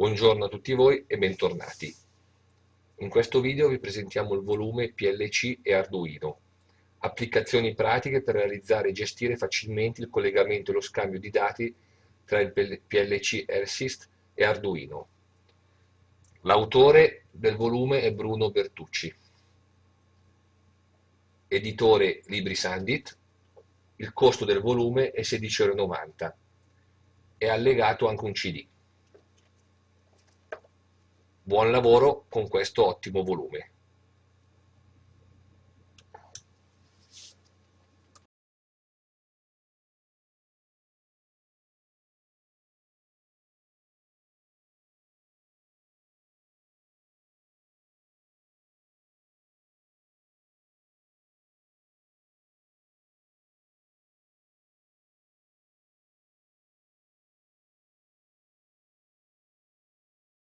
Buongiorno a tutti voi e bentornati. In questo video vi presentiamo il volume PLC e Arduino, applicazioni pratiche per realizzare e gestire facilmente il collegamento e lo scambio di dati tra il PLC Ersys e Arduino. L'autore del volume è Bruno Bertucci. Editore LibriSandit. Il costo del volume è 16,90 euro. È allegato anche un CD. Buon lavoro con questo ottimo volume.